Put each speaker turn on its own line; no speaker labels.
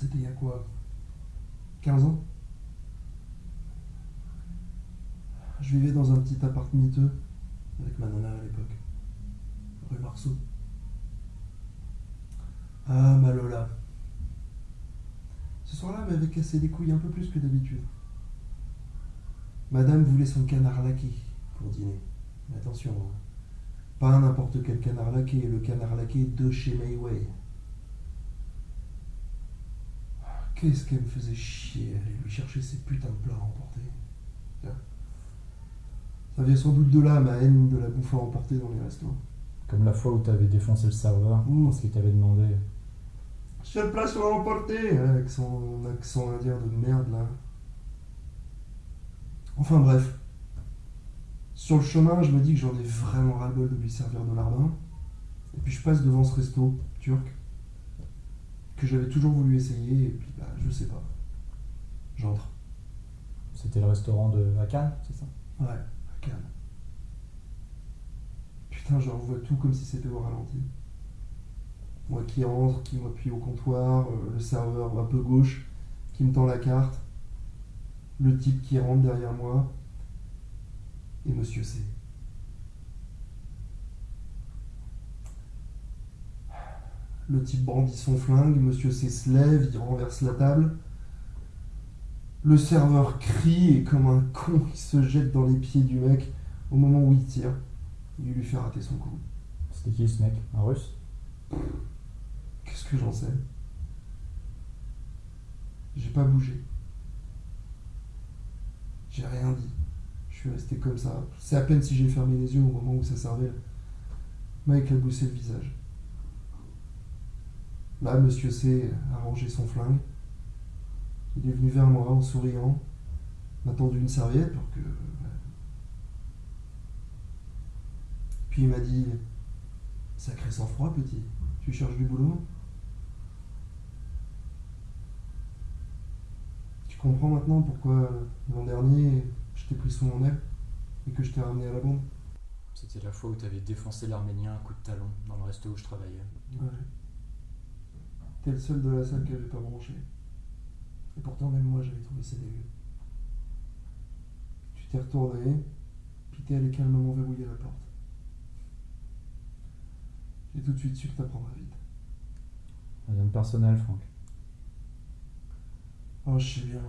C'était il y a quoi? 15 ans? Je vivais dans un petit appart miteux avec ma nana à l'époque. Rue Marceau. Ah, ma Lola. Ce soir-là, elle m'avait cassé les couilles un peu plus que d'habitude. Madame voulait son canard laqué pour dîner. Mais attention, hein. pas n'importe quel canard laqué, le canard laqué de chez Mayway. Qu'est-ce qu'elle me faisait chier aller lui chercher ces putains de plats à emporter. Tiens. Ça vient sans doute de là, ma haine de la bouffe à emporter dans les restos.
Comme la fois où t'avais défoncé le serveur
Mmh.
parce qu'il t'avait demandé.
Seul plat sur emporter avec son accent indien de merde là. Enfin bref. Sur le chemin, je me dis que j'en ai vraiment ras-le-bol de lui servir de lardin. Et puis je passe devant ce resto turc que j'avais toujours voulu essayer et puis bah je sais pas. J'entre.
C'était le restaurant de à Cannes, c'est ça?
Ouais, à Cannes. Putain, je revois tout comme si c'était au ralenti. Moi qui rentre, qui m'appuie au comptoir, euh, le serveur un peu gauche qui me tend la carte, le type qui rentre derrière moi, et Monsieur C. Le type brandit son flingue, Monsieur C se lève, il renverse la table. Le serveur crie et comme un con, il se jette dans les pieds du mec au moment où il tire. Il lui fait rater son coup.
C'était qui ce mec? Un russe?
Qu'est-ce que j'en sais? J'ai pas bougé. J'ai rien dit. Je suis resté comme ça. C'est à peine si j'ai fermé les yeux au moment où ça servait. Mec a boussé le visage. Là, monsieur C a rangé son flingue. Il est venu vers moi en souriant, m'a tendu une serviette pour que. Puis il m'a dit Sacré sang-froid, petit. Tu cherches du boulot? Tu comprends maintenant pourquoi l'an dernier je t'ai pris sous mon aile et que je t'ai ramené à la bande?
C'était la fois où t'avais défoncé l'Arménien à coup de talon dans le resto où je travaillais.
Ouais. T'es le seul de la salle qui avait pas branché. Et pourtant, même moi, j'avais trouvé ça dégueu. Tu t'es retourné, puis t'es allé calmement verrouiller la porte. J'ai tout de suite su que t'apprendrais vite.
Rien de personnel, Franck.
Oh, je sais bien.